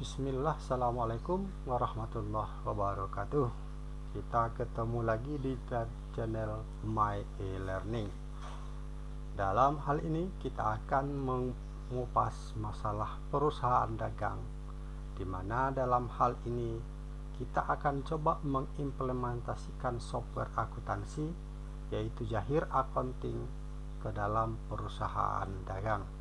Bismillah, Assalamualaikum warahmatullahi wabarakatuh. Kita ketemu lagi di channel My E-Learning. Dalam hal ini kita akan mengupas masalah perusahaan dagang di mana dalam hal ini kita akan coba mengimplementasikan software akuntansi yaitu Jahir Accounting ke dalam perusahaan dagang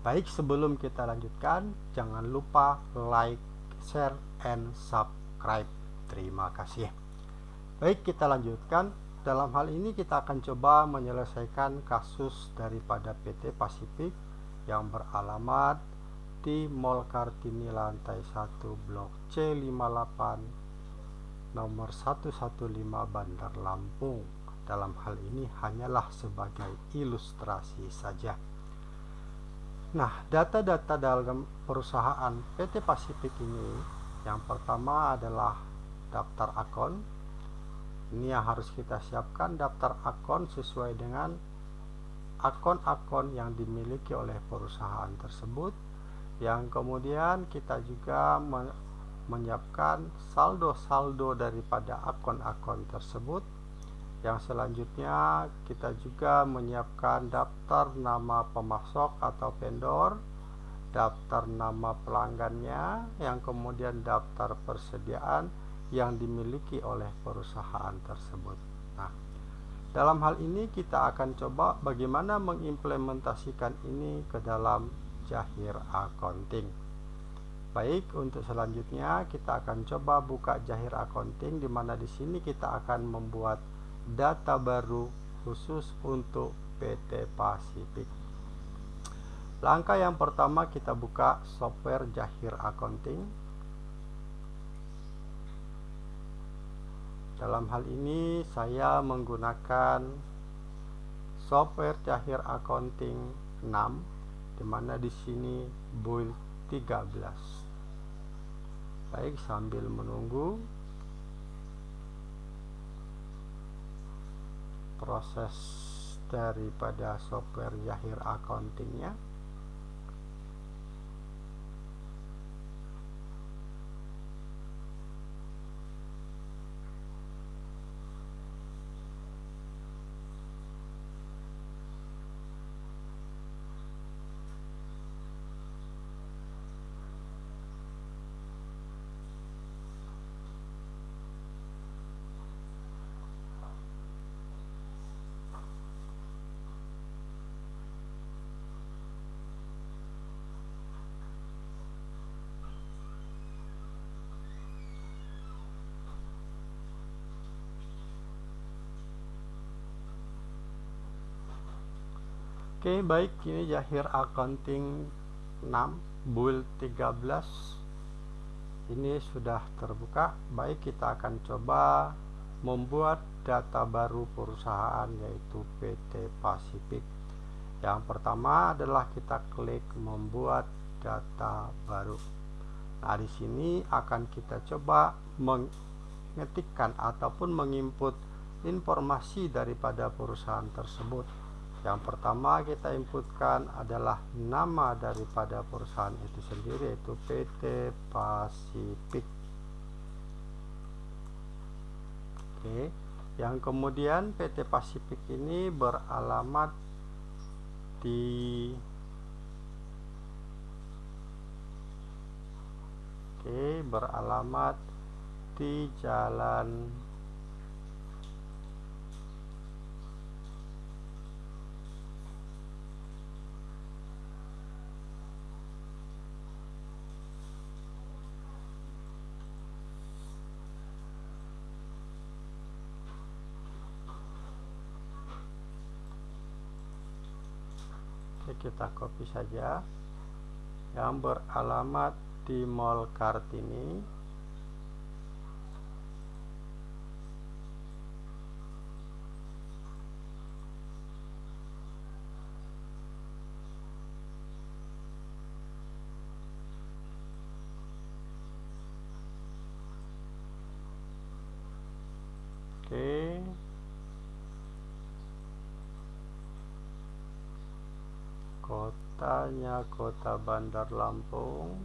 Baik, sebelum kita lanjutkan, jangan lupa like, share, and subscribe. Terima kasih. Baik, kita lanjutkan. Dalam hal ini kita akan coba menyelesaikan kasus daripada PT Pasifik yang beralamat di Mall Kartini lantai 1 Blok C58 nomor 115 Bandar Lampung. Dalam hal ini hanyalah sebagai ilustrasi saja. Nah, data-data dalam perusahaan PT Pasifik ini yang pertama adalah daftar akun. Ini yang harus kita siapkan daftar akun sesuai dengan akun-akun yang dimiliki oleh perusahaan tersebut. Yang kemudian kita juga menyiapkan saldo-saldo daripada akun-akun tersebut yang selanjutnya kita juga menyiapkan daftar nama pemasok atau vendor, daftar nama pelanggannya, yang kemudian daftar persediaan yang dimiliki oleh perusahaan tersebut. Nah, dalam hal ini kita akan coba bagaimana mengimplementasikan ini ke dalam Jahir Accounting. Baik, untuk selanjutnya kita akan coba buka Jahir Accounting di mana di sini kita akan membuat data baru khusus untuk PT Pasifik. Langkah yang pertama kita buka software Jahir Accounting. Dalam hal ini saya menggunakan software Jahir Accounting 6 di mana di sini build 13. Baik, sambil menunggu proses daripada software Yahir accountingnya Oke baik. Ini Jahir Accounting 6 build 13 ini sudah terbuka. Baik kita akan coba membuat data baru perusahaan yaitu PT Pasifik. Yang pertama adalah kita klik membuat data baru. Nah di sini akan kita coba mengetikkan ataupun menginput informasi daripada perusahaan tersebut yang pertama kita inputkan adalah nama daripada perusahaan itu sendiri yaitu PT Pasifik Oke. Yang kemudian PT Pasifik ini beralamat di Oke beralamat di Jalan kita copy saja. Yang beralamat di Mall Kartini kotanya kota Bandar Lampung.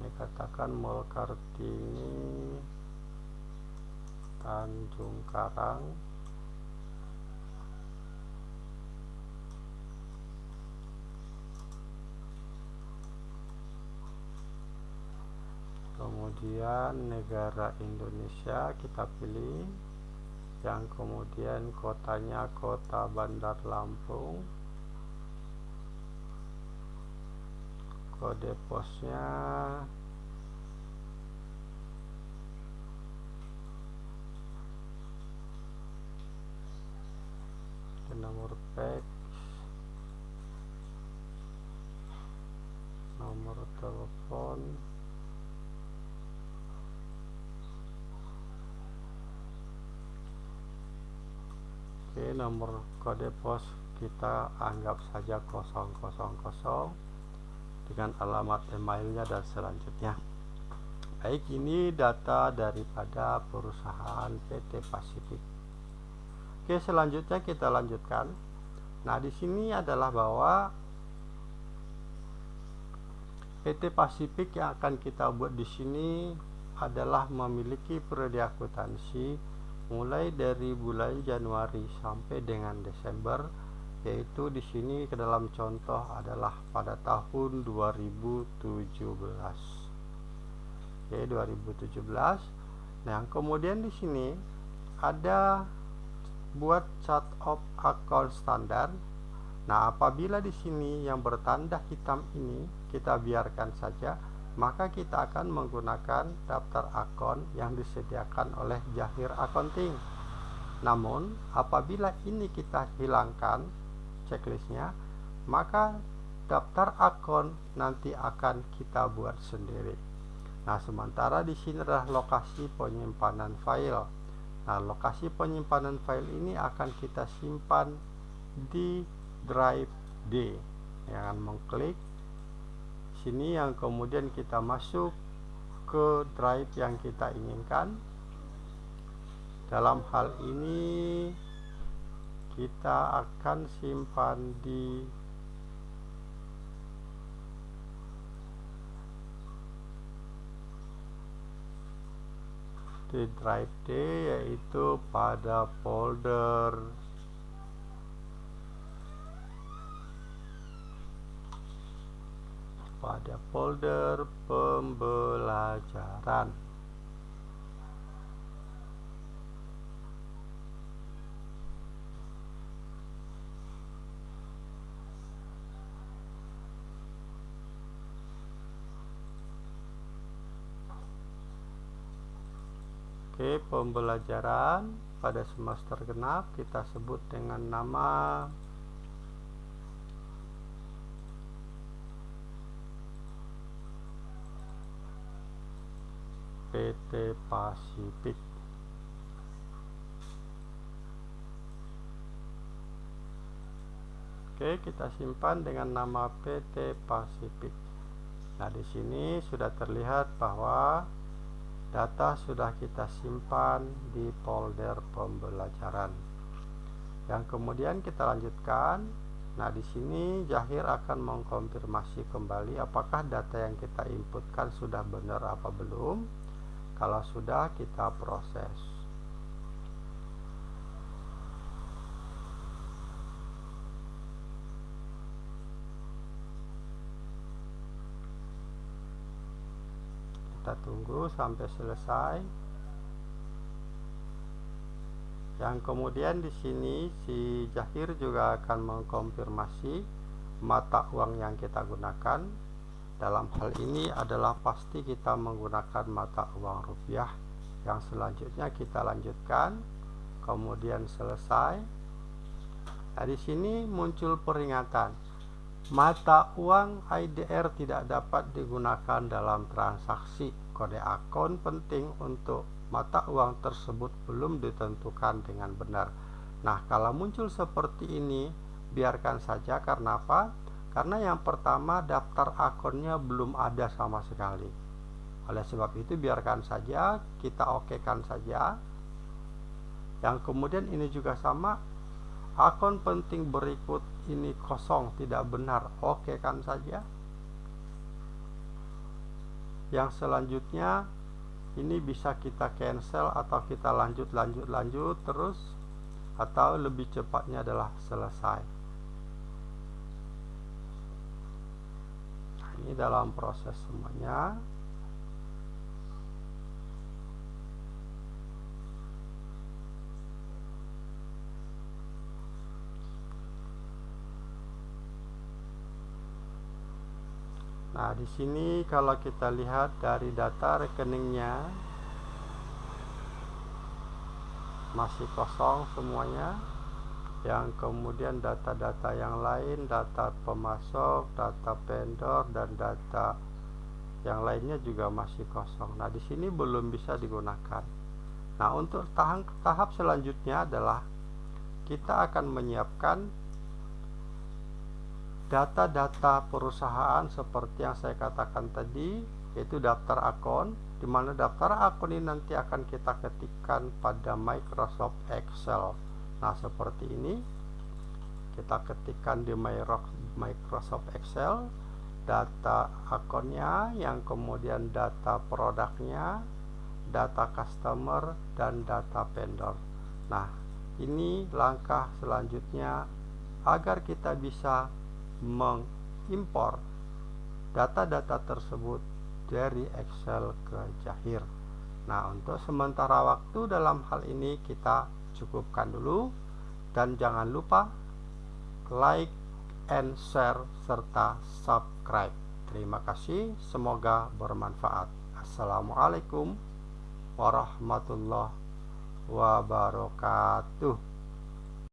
Dikatakan Mall Kartini Tanjung Karang. Kemudian negara Indonesia kita pilih yang kemudian kotanya kota Bandar Lampung. Kode posnya nomor telepon Oke nomor kode pos kita anggap saja 000 dengan alamat emailnya dan selanjutnya. Baik ini data daripada perusahaan PT Pasifik. Oke selanjutnya kita lanjutkan. Nah di sini adalah bahwa PT Pasifik yang akan kita buat di sini adalah memiliki periode akuntansi mulai dari bulan Januari sampai dengan Desember yaitu di sini ke dalam contoh adalah pada tahun 2017 oke 2017 nah kemudian di sini ada buat chart of account standar. Nah apabila di sini yang bertanda hitam ini kita biarkan saja maka kita akan menggunakan daftar akun yang disediakan oleh Jahir Accounting. Namun, apabila ini kita hilangkan checklistnya, maka daftar akun nanti akan kita buat sendiri. Nah, sementara di sini adalah lokasi penyimpanan file. Nah, lokasi penyimpanan file ini akan kita simpan di drive D. Jangan mengklik sini yang kemudian kita masuk ke drive yang kita inginkan. Dalam hal ini kita akan simpan di di drive D yaitu pada folder pada folder pembelajaran. Oke, pembelajaran pada semester genap kita sebut dengan nama PT Pasifik Oke, kita simpan dengan nama PT Pasifik. Nah, di sini sudah terlihat bahwa data sudah kita simpan di folder pembelajaran. Yang kemudian kita lanjutkan. Nah, di sini Jahir akan mengkonfirmasi kembali apakah data yang kita inputkan sudah benar apa belum. Kalau sudah, kita proses. Kita tunggu sampai selesai. Yang kemudian di sini si Jahir juga akan mengkonfirmasi mata uang yang kita gunakan dalam hal ini adalah pasti kita menggunakan mata uang rupiah. Yang selanjutnya kita lanjutkan kemudian selesai. Nah di sini muncul peringatan. Mata uang IDR tidak dapat digunakan dalam transaksi. Kode akun penting untuk mata uang tersebut belum ditentukan dengan benar. Nah kalau muncul seperti ini biarkan saja. Karena apa karena yang pertama daftar akunnya belum ada sama sekali. Oleh sebab itu biarkan saja kita okekan saja. Yang kemudian ini juga sama akun penting berikut ini kosong tidak benar. Okekan saja. Yang selanjutnya ini bisa kita cancel atau kita lanjut lanjut lanjut terus atau lebih cepatnya adalah selesai nah, ini dalam proses semuanya Nah, di sini kalau kita lihat dari data rekeningnya masih kosong semuanya. Yang kemudian data-data yang lain, data pemasok, data vendor dan data yang lainnya juga masih kosong. Nah, di sini belum bisa digunakan. Nah, untuk tahap tahap selanjutnya adalah kita akan menyiapkan data-data perusahaan seperti yang saya katakan tadi yaitu daftar akun di mana daftar akun ini nanti akan kita ketikkan pada Microsoft Excel nah seperti ini kita ketikkan di Microsoft Excel data akunnya yang kemudian data produknya data customer dan data vendor nah ini langkah selanjutnya agar kita bisa mengimpor data-data tersebut dari Excel ke Jahir. Nah, untuk sementara waktu dalam hal ini kita cukupkan dulu dan jangan lupa like and share serta subscribe. Terima kasih, semoga bermanfaat. Assalamualaikum warahmatullahi wabarakatuh.